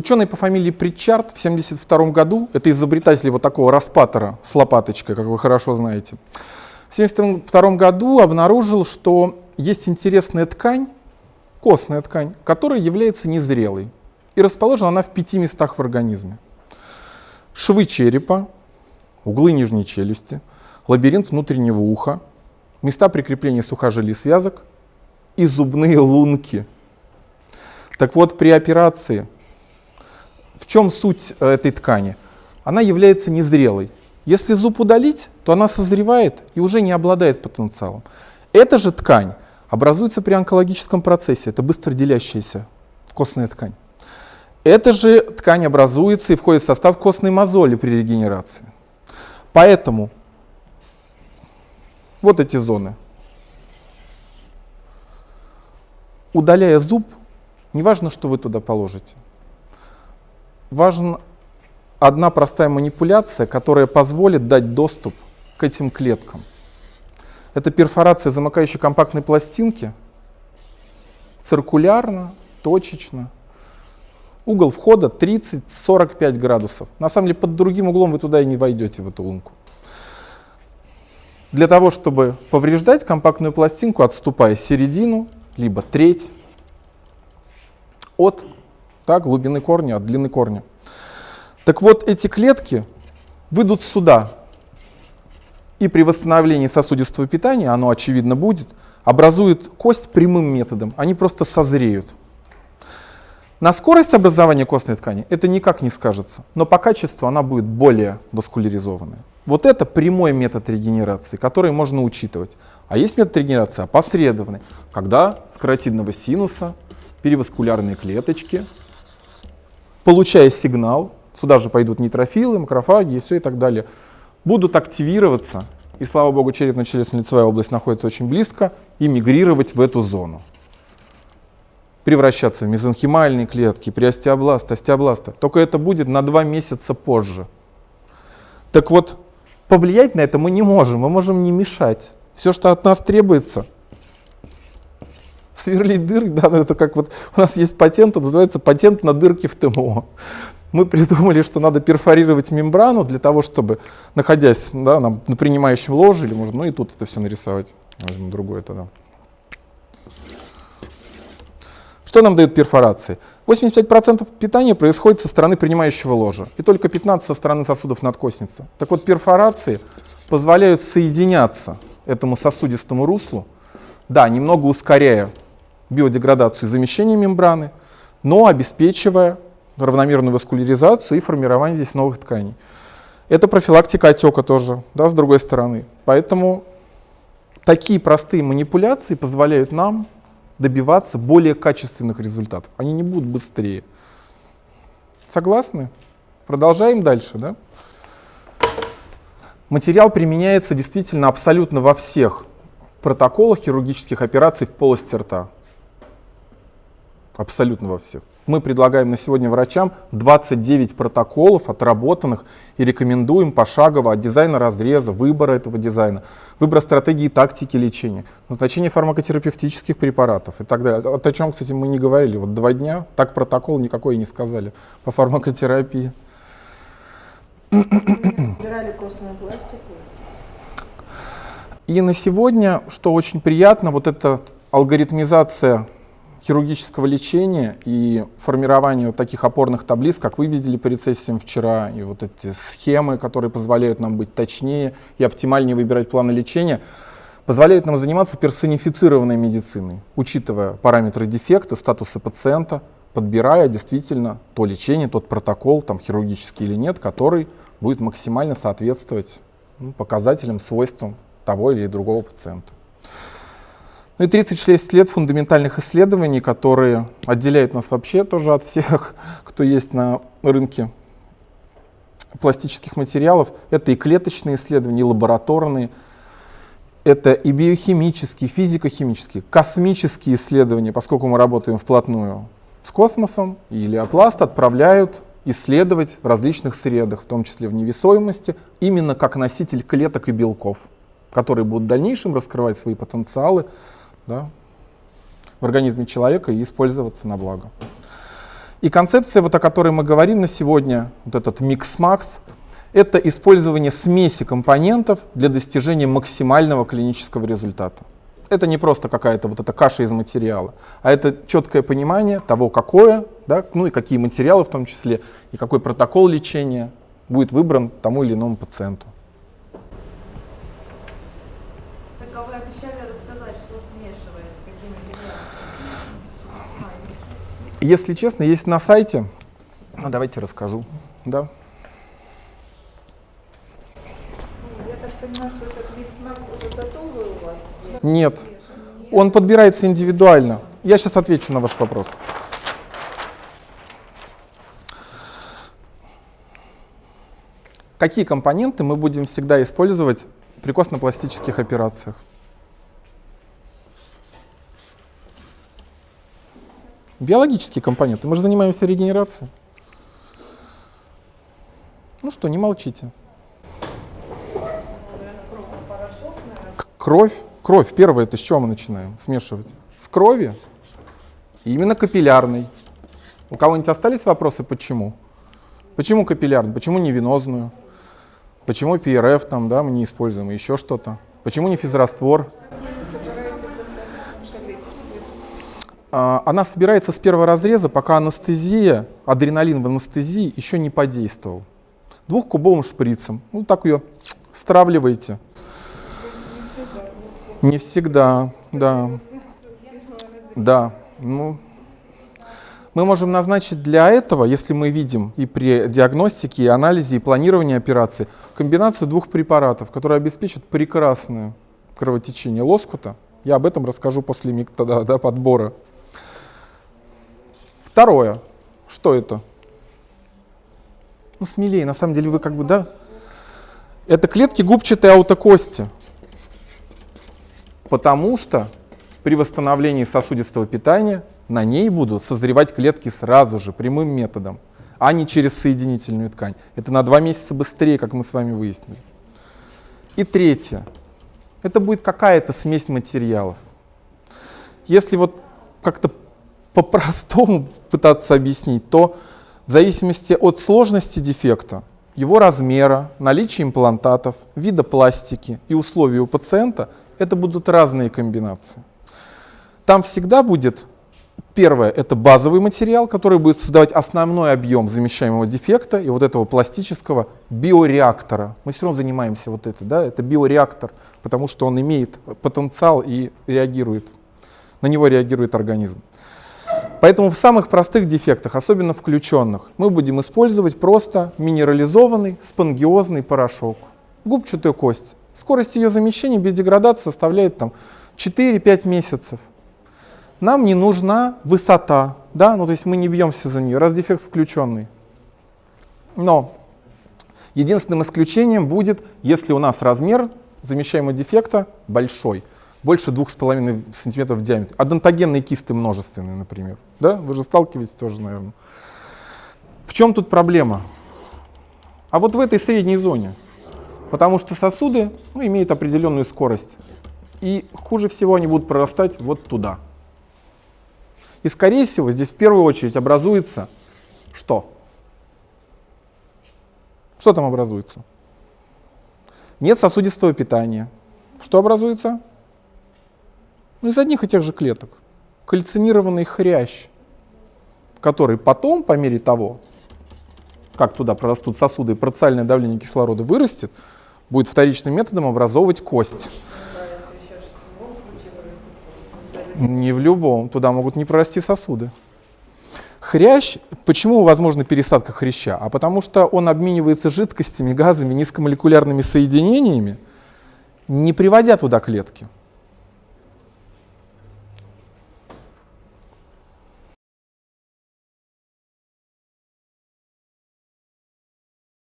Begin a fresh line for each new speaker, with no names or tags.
Ученый по фамилии Притчард в 1972 году, это изобретатель вот такого распатора с лопаточкой, как вы хорошо знаете, в 1972 году обнаружил, что есть интересная ткань, костная ткань, которая является незрелой. И расположена она в пяти местах в организме. Швы черепа, углы нижней челюсти, лабиринт внутреннего уха, места прикрепления сухожилий связок и зубные лунки. Так вот, при операции, в чем суть э, этой ткани? Она является незрелой. Если зуб удалить, то она созревает и уже не обладает потенциалом. Эта же ткань образуется при онкологическом процессе, это быстро делящаяся костная ткань. Эта же ткань образуется и входит в состав костной мозоли при регенерации. Поэтому вот эти зоны. Удаляя зуб, не важно, что вы туда положите. Важна одна простая манипуляция, которая позволит дать доступ к этим клеткам. Это перфорация замыкающей компактной пластинки, циркулярно, точечно. Угол входа 30-45 градусов. На самом деле под другим углом вы туда и не войдете, в эту лунку. Для того, чтобы повреждать компактную пластинку, отступая середину, либо треть от так, глубины корня, от длины корня. Так вот, эти клетки выйдут сюда, и при восстановлении сосудистого питания, оно очевидно будет, образует кость прямым методом, они просто созреют. На скорость образования костной ткани это никак не скажется, но по качеству она будет более васкуляризованная. Вот это прямой метод регенерации, который можно учитывать. А есть метод регенерации опосредованный, когда с каротидного синуса переваскулярные клеточки, получая сигнал, сюда же пойдут нейтрофилы, макрофаги и все и так далее, будут активироваться, и слава богу, черепно-челюстно-лицевая область находится очень близко, и мигрировать в эту зону. Превращаться в мезонхимальные клетки, при остеобласт, остеобласта. Только это будет на два месяца позже. Так вот, повлиять на это мы не можем, мы можем не мешать. Все, что от нас требуется, сверлить дырки, да, это как вот у нас есть патент, это называется патент на дырки в ТМО мы придумали, что надо перфорировать мембрану для того, чтобы, находясь да, на, на принимающем ложе, или можно, ну и тут это все нарисовать. Возьму другое тогда. Что нам дают перфорации? 85% питания происходит со стороны принимающего ложа, и только 15% со стороны сосудов надкосницы. Так вот, перфорации позволяют соединяться этому сосудистому руслу, да, немного ускоряя биодеградацию и замещение мембраны, но обеспечивая равномерную васкуляризацию и формирование здесь новых тканей. Это профилактика отека тоже, да, с другой стороны. Поэтому такие простые манипуляции позволяют нам добиваться более качественных результатов. Они не будут быстрее. Согласны? Продолжаем дальше. Да? Материал применяется действительно абсолютно во всех протоколах хирургических операций в полости рта. Абсолютно во всех мы предлагаем на сегодня врачам 29 протоколов отработанных и рекомендуем пошагово от дизайна разреза, выбора этого дизайна, выбора стратегии и тактики лечения, назначения фармакотерапевтических препаратов и так далее. Вот о чем, кстати, мы не говорили. Вот два дня так протокол никакой не сказали по фармакотерапии. И на сегодня, что очень приятно, вот эта алгоритмизация хирургического лечения и формирования вот таких опорных таблиц, как вы видели по рецессиям вчера, и вот эти схемы, которые позволяют нам быть точнее и оптимальнее выбирать планы лечения, позволяют нам заниматься персонифицированной медициной, учитывая параметры дефекта, статусы пациента, подбирая действительно то лечение, тот протокол, там хирургический или нет, который будет максимально соответствовать ну, показателям, свойствам того или другого пациента. Ну и 36 лет фундаментальных исследований, которые отделяют нас вообще тоже от всех, кто есть на рынке пластических материалов. Это и клеточные исследования, и лабораторные, это и биохимические, физико-химические, космические исследования, поскольку мы работаем вплотную с космосом, и Леопласт отправляют исследовать в различных средах, в том числе в невесомости, именно как носитель клеток и белков, которые будут в дальнейшем раскрывать свои потенциалы да, в организме человека и использоваться на благо. И концепция, вот о которой мы говорим на сегодня, вот этот микс-макс, это использование смеси компонентов для достижения максимального клинического результата. Это не просто какая-то вот эта каша из материала, а это четкое понимание того, какое, да, ну и какие материалы в том числе, и какой протокол лечения будет выбран тому или иному пациенту.
Так а вы обещали рассказать, что материалы? А, есть.
Если честно, есть на сайте. Ну, давайте расскажу. Да.
Я так понимаю, что этот микс-макс уже готовый у вас?
Нет. Он подбирается индивидуально. Я сейчас отвечу на ваш вопрос. Какие компоненты мы будем всегда использовать при костно-пластических операциях? Биологические компоненты. Мы же занимаемся регенерацией. Ну что, не молчите. Кровь. Кровь. Первое, это с чего мы начинаем смешивать? С крови. Именно капиллярной. У кого-нибудь остались вопросы, почему? Почему капиллярную? Почему не венозную? Почему ПРФ там, да, мы не используем, еще что-то? Почему не физраствор? А, Она собирается с первого разреза, пока анестезия, адреналин в анестезии еще не подействовал. Двухкубовым шприцем. Ну так ее стравливаете. Не всегда, да. Да, ну, мы можем назначить для этого, если мы видим и при диагностике, и анализе, и планировании операции, комбинацию двух препаратов, которые обеспечат прекрасное кровотечение лоскута. Я об этом расскажу после метода да, подбора. Второе. Что это? Ну, смелее, на самом деле вы как бы, да? Это клетки губчатой аутокости. Потому что при восстановлении сосудистого питания на ней будут созревать клетки сразу же, прямым методом, а не через соединительную ткань. Это на два месяца быстрее, как мы с вами выяснили. И третье. Это будет какая-то смесь материалов. Если вот как-то по-простому пытаться объяснить, то в зависимости от сложности дефекта, его размера, наличия имплантатов, вида пластики и условий у пациента, это будут разные комбинации. Там всегда будет, первое, это базовый материал, который будет создавать основной объем замещаемого дефекта и вот этого пластического биореактора. Мы все равно занимаемся вот это, да, это биореактор, потому что он имеет потенциал и реагирует, на него реагирует организм. Поэтому в самых простых дефектах, особенно включенных, мы будем использовать просто минерализованный спонгиозный порошок, губчатую кость. Скорость ее замещения без составляет там 4-5 месяцев. Нам не нужна высота, да, ну то есть мы не бьемся за нее, раз дефект включенный. Но единственным исключением будет, если у нас размер замещаемого дефекта большой, больше 2,5 см в диаметре. Адонтогенные кисты множественные, например. Да? Вы же сталкиваетесь тоже, наверное. В чем тут проблема? А вот в этой средней зоне. Потому что сосуды ну, имеют определенную скорость. И хуже всего они будут прорастать вот туда. И скорее всего здесь в первую очередь образуется что? Что там образуется? Нет сосудистого питания. Что образуется? Ну, из одних и тех же клеток. Кальцинированный хрящ, который потом, по мере того, как туда прорастут сосуды и парциальное давление кислорода вырастет, будет вторичным методом образовывать кость. Не в любом. Туда могут не прорасти сосуды. Хрящ, почему возможна пересадка хряща? А потому что он обменивается жидкостями, газами, низкомолекулярными соединениями, не приводя туда клетки.